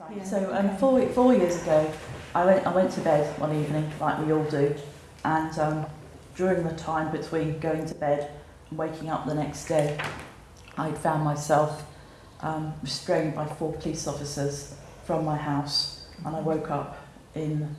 Yeah. So um, four, four years ago, I went, I went to bed one evening, like we all do, and um, during the time between going to bed and waking up the next day, I'd found myself um, restrained by four police officers from my house, and I woke up in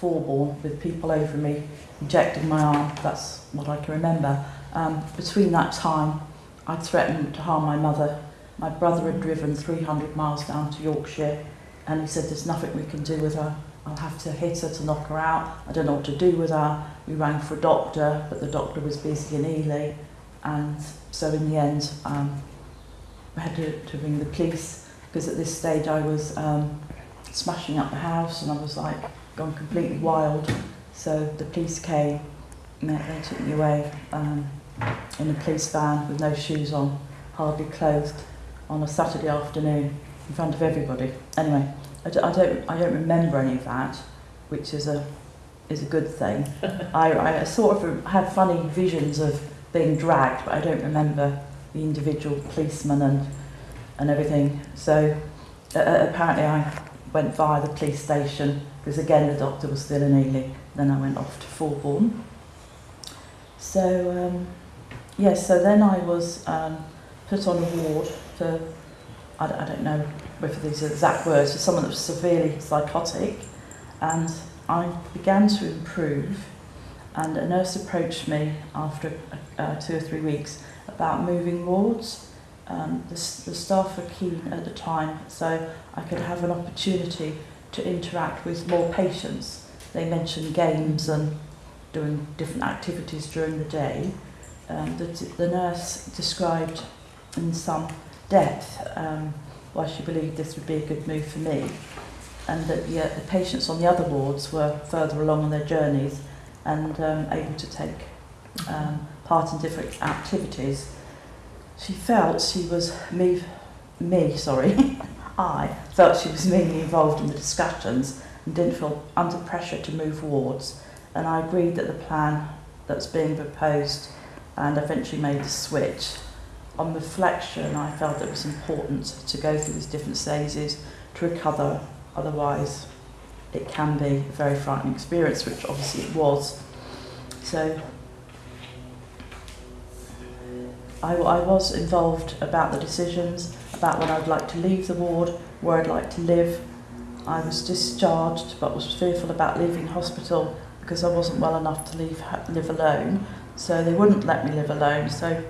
Fulbourn with people over me, injecting my arm, that's what I can remember. Um, between that time, I threatened to harm my mother. My brother had driven 300 miles down to Yorkshire and he said there's nothing we can do with her. I'll have to hit her to knock her out. I don't know what to do with her. We rang for a doctor, but the doctor was busy in Ely. And so in the end, um, I had to, to ring the police because at this stage I was um, smashing up the house and I was like gone completely wild. So the police came they, they took me away um, in a police van with no shoes on, hardly clothed, on a Saturday afternoon in front of everybody. Anyway, I, d- I don't I don't remember any of that, which is a is a good thing. I, I sort of had funny visions of being dragged, but I don't remember the individual policemen and and everything. So uh, apparently I went via the police station because again the doctor was still in Ely. Then I went off to Fulbourn. So um, yes, yeah, so then I was um, put on a ward for I, I don't know whether these are exact words, for someone that was severely psychotic. And I began to improve. And a nurse approached me after uh, two or three weeks about moving wards. Um, the, the staff were keen at the time, so I could have an opportunity to interact with more patients. They mentioned games and doing different activities during the day. Um, the, the nurse described in some depth um, why she believed this would be a good move for me and that the, uh, the patients on the other wards were further along on their journeys and um, able to take um, part in different activities. She felt she was me, me sorry, I felt she was mainly involved in the discussions and didn't feel under pressure to move wards and I agreed that the plan that's being proposed and eventually made the switch on reflection, I felt it was important to go through these different stages to recover. Otherwise, it can be a very frightening experience, which obviously it was. So, I, I was involved about the decisions, about when I'd like to leave the ward, where I'd like to live. I was discharged, but was fearful about leaving hospital because I wasn't well enough to leave live alone. So they wouldn't let me live alone. So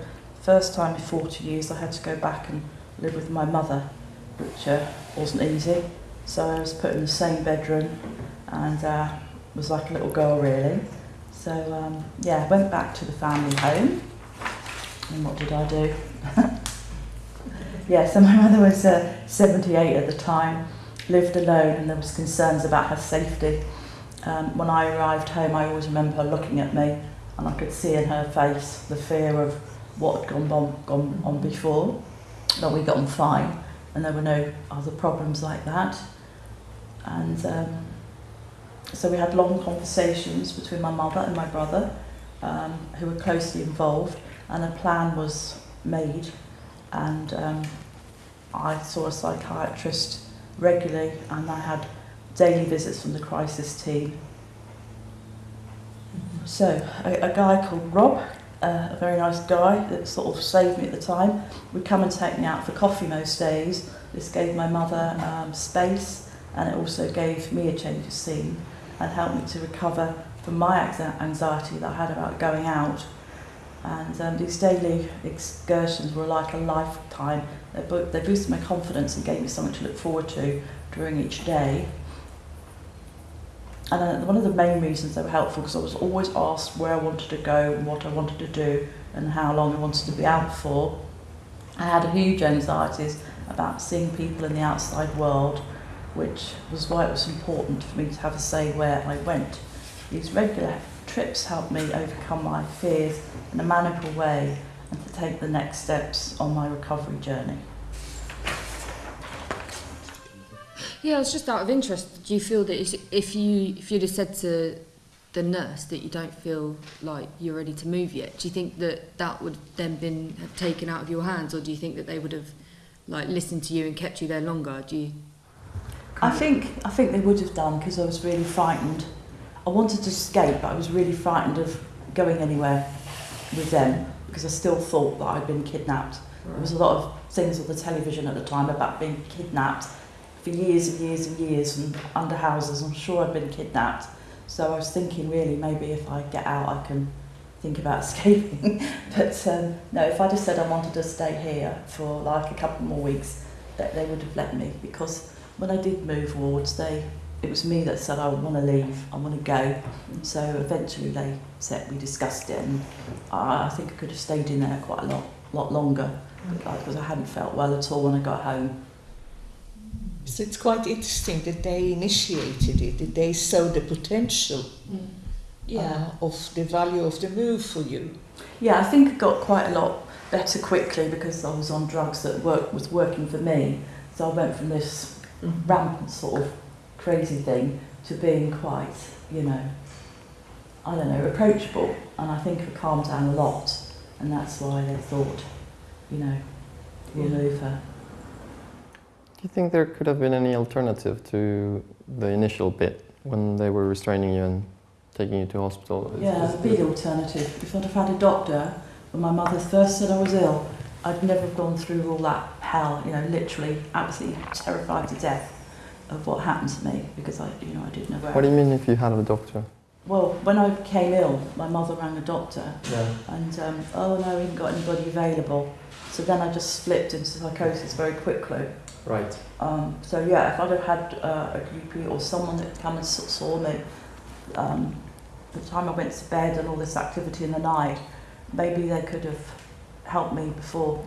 first time in 40 years I had to go back and live with my mother, which uh, wasn't easy. So I was put in the same bedroom and uh, was like a little girl really. So um, yeah, went back to the family home. And what did I do? yeah, so my mother was uh, 78 at the time, lived alone and there was concerns about her safety. Um, when I arrived home, I always remember her looking at me and I could see in her face the fear of what had gone on, gone on before, but we got on fine and there were no other problems like that. And um, so we had long conversations between my mother and my brother, um, who were closely involved, and a plan was made. And um, I saw a psychiatrist regularly, and I had daily visits from the crisis team. So, a, a guy called Rob uh, a very nice guy that sort of saved me at the time, would come and take me out for coffee most days. This gave my mother um, space and it also gave me a change of scene and helped me to recover from my anxiety that I had about going out. And um, these daily excursions were like a lifetime. They, bo they boosted my confidence and gave me something to look forward to during each day. And then one of the main reasons they were helpful because I was always asked where I wanted to go and what I wanted to do and how long I wanted to be out for. I had a huge anxieties about seeing people in the outside world, which was why it was important for me to have a say where I went. These regular trips helped me overcome my fears in a manageable way and to take the next steps on my recovery journey. Yeah, it's just out of interest. Do you feel that if you if you'd have said to the nurse that you don't feel like you're ready to move yet, do you think that that would then been have taken out of your hands, or do you think that they would have like listened to you and kept you there longer? Do you? I think I think they would have done because I was really frightened. I wanted to escape, but I was really frightened of going anywhere with them because I still thought that I'd been kidnapped. There was a lot of things on the television at the time about being kidnapped for years and years and years and under houses. I'm sure I'd been kidnapped. So I was thinking really maybe if I get out I can think about escaping. but um, no, if I just said I wanted to stay here for like a couple more weeks, that they would have let me because when I did move wards, they it was me that said I want to leave, I want to go. And so eventually they said we discussed it, and I, I think I could have stayed in there quite a lot, lot longer because I hadn't felt well at all when I got home. So it's quite interesting that they initiated it, that they saw the potential Yeah. uh, of the value of the move for you. Yeah, I think I got quite a lot better quickly because I was on drugs that work was working for me. So I went from this rampant sort of crazy thing to being quite, you know, I don't know, approachable. And I think I calmed down a lot, and that's why they thought, you know, we'll Yeah. move her. Do you think there could have been any alternative to the initial bit when they were restraining you and taking you to hospital? Is- Yeah, big alternative. If I'd have had a doctor when my mother first said I was ill, I'd never have gone through all that hell, you know, literally absolutely terrified to death of what happened to me because I, you know, I didn't know where. What do you mean if you had a doctor? Well, when I became ill, my mother rang a doctor Yeah. and, um, oh no, we haven't got anybody available. So then I just slipped into psychosis very quickly. Right. Um, so yeah, if I'd have had uh, a GP or someone that come and saw me, um, the time I went to bed and all this activity in the night, maybe they could have helped me before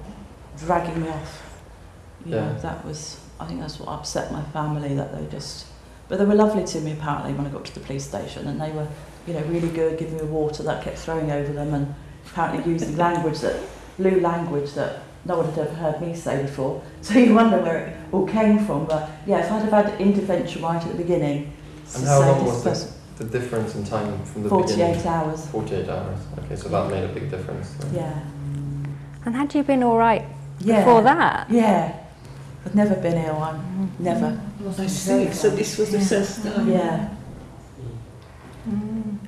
dragging me off. You know, Yeah. that was, I think that's what upset my family, that they just, but they were lovely to me apparently when I got to the police station and they were, you know, really good, giving me water that I kept throwing over them and apparently using language that, blue language that no one had ever heard me say before. So you wonder where it all came from. But yeah, if I'd have had intervention right at the beginning, And how long was the, person, the difference in time from the 48 beginning? hours. 48 hours. Okay, so that made a big difference. then. Yeah. And had you been all right Yeah. before that? Yeah. I've never been ill. I'm never. I see. So this was the first time. Yeah.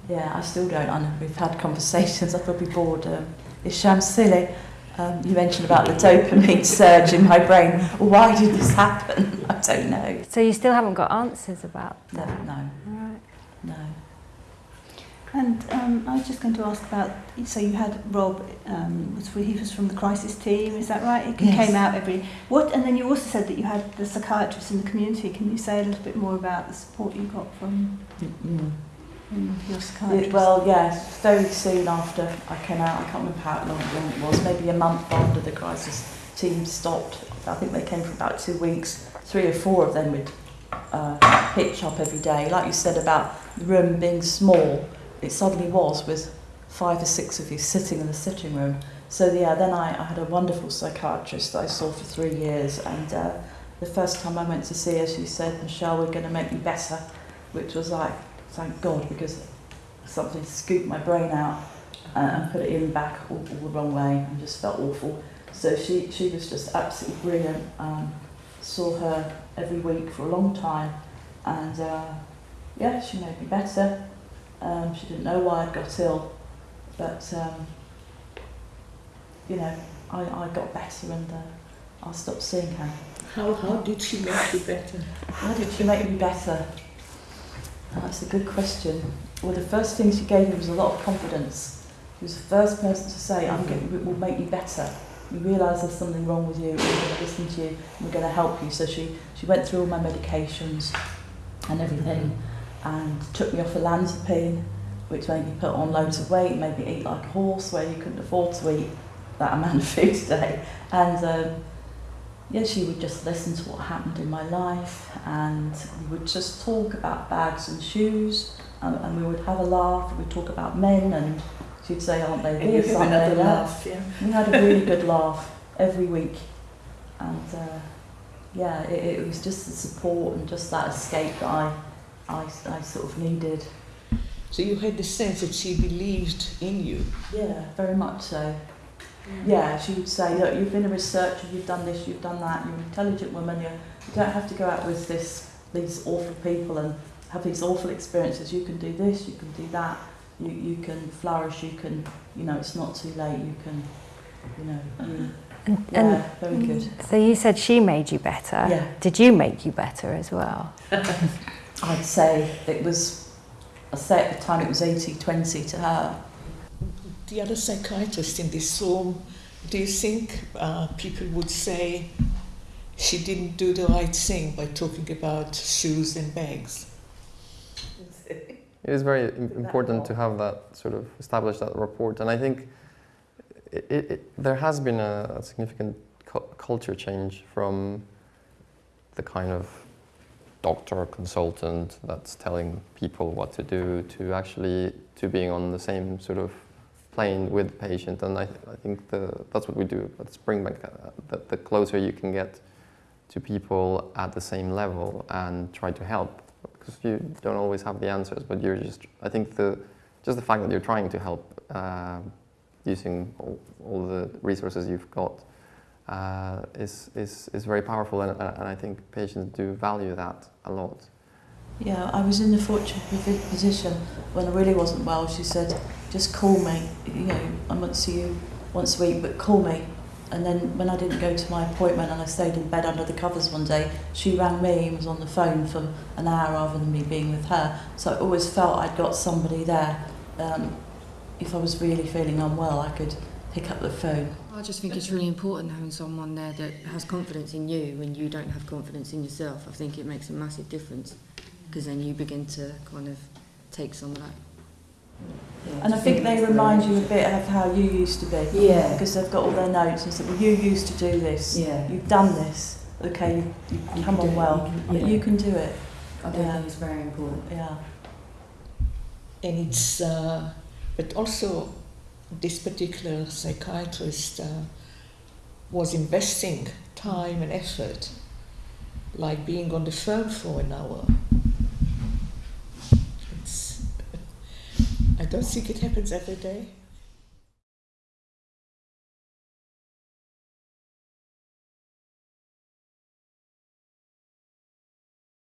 Yeah, I still don't. I know we've had conversations. I've probably bored. Um, it sounds silly. Um, you mentioned about the dopamine surge in my brain. Why did this happen? I don't know. So you still haven't got answers about that? no, Right. no. And um, I was just going to ask about. So you had Rob. Um, was he was from the crisis team? Is that right? He Yes. came out every. What? And then you also said that you had the psychiatrists in the community. Can you say a little bit more about the support you got from Mm. Your Yeah, psychiatrist? well, yes, very soon after I came out, I can't remember how long, long it was, maybe a month after the crisis team stopped. I think they came for about two weeks. Three or four of them would uh, pitch up every day. Like you said about the room being small, it suddenly was with five or six of you sitting in the sitting room. So yeah, then I, I had a wonderful psychiatrist that I saw for three years, and uh, the first time I went to see her, she said, "Michelle, we're going to make you better," which was like, thank God, because something scooped my brain out uh, and put it in back all, all the wrong way and just felt awful. So she, she was just absolutely brilliant. Um, saw her every week for a long time and uh, yeah, she made me better. Um, she didn't know why I'd got ill, but um, you know, I, I got better and uh, I stopped seeing her. How, how did she make you better? How did she make me better? Oh, that's a good question. Well, the first thing she gave me was a lot of confidence. She was the first person to say, I'm going, it will make you better. You realise there's something wrong with you, we're going to listen to you, we're going to help you. So she, she went through all my medications and everything and took me off olanzapine, which made me put on loads of weight, made me eat like a horse where you couldn't afford to eat that amount of food a day. And um, yeah, she would just listen to what happened in my life and we would just talk about bags and shoes and, and we would have a laugh, we'd talk about men and she'd say, aren't they And this, aren't they laugh, yeah. We had a really good laugh every week and uh, yeah, it, it was just the support and just that escape that I, I, I sort of needed. So you had the sense that she believed in you. Yeah, very much so. Yeah, she would say, look, you've been a researcher, you've done this, you've done that, you're an intelligent woman, you, you don't have to go out with this these awful people and have these awful experiences. You can do this, you can do that, you, you can flourish, you can, you know, it's not too late, you can, you know, you, And, yeah, and very good. so you said she made you better. Yeah. Did you make you better as well? I'd say it was, I say at the time it was 80-20 to her. The other psychiatrist in this room, do you think uh, people would say she didn't do the right thing by talking about shoes and bags? It is very important to have that sort of establish that report, and I think it, it, it, there has been a, a significant cu- culture change from the kind of doctor consultant that's telling people what to do to actually to being on the same sort of with the patient, and I, I think the, that's what we do at Springbank. Uh, the, the closer you can get to people at the same level and try to help because you don't always have the answers, but you're just, I think the, just the fact that you're trying to help uh, using all, all the resources you've got uh, is, is, is very powerful and, and I think patients do value that a lot. Yeah, I was in the fortunate position when I really wasn't well. She said, just call me. You know, I might see you once a week, but call me. And then when I didn't go to my appointment and I stayed in bed under the covers one day, she rang me and was on the phone for an hour rather than me being with her. So I always felt I'd got somebody there. Um, if I was really feeling unwell, I could pick up the phone. I just think it's really important having someone there that has confidence in you when you don't have confidence in yourself. I think it makes a massive difference because then you begin to kind of take some of that. And I think they remind you a bit of how you used to be. Yeah. Because they've got all their notes and said, well, you used to do this. Yeah. You've done this. Okay, you, you You come can on do it, well. you can- But yeah. you can do it. I do Yeah. think it's very important. Yeah. And it's, uh, but also this particular psychiatrist uh, was investing time and effort, like being on the phone for an hour. It's, I don't think it happens every day.